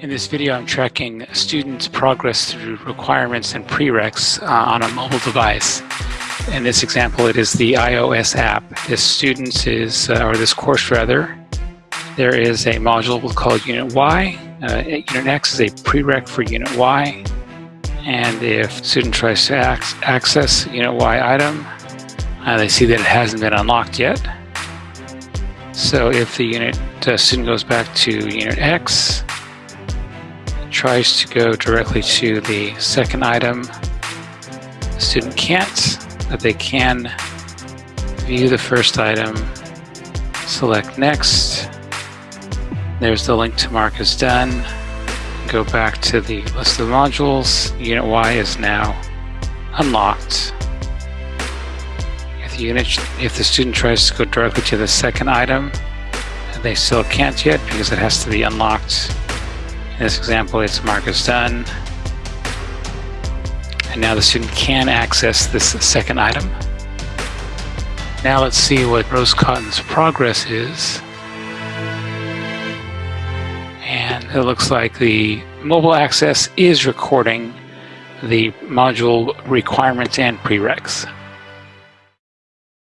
In this video, I'm tracking students' progress through requirements and prereqs uh, on a mobile device. In this example, it is the iOS app. This student is, uh, or this course rather, there is a module called Unit Y. Uh, Unit X is a prereq for Unit Y. And if student tries to ac access Unit Y item, uh, they see that it hasn't been unlocked yet. So if the unit uh, student goes back to Unit X, tries to go directly to the second item. The student can't, but they can view the first item, select next. There's the link to mark as done. Go back to the list of modules. Unit Y is now unlocked. If the unit, if the student tries to go directly to the second item, they still can't yet because it has to be unlocked in this example, it's mark as done. And now the student can access this second item. Now let's see what Rose Cotton's progress is. And it looks like the mobile access is recording the module requirements and prereqs.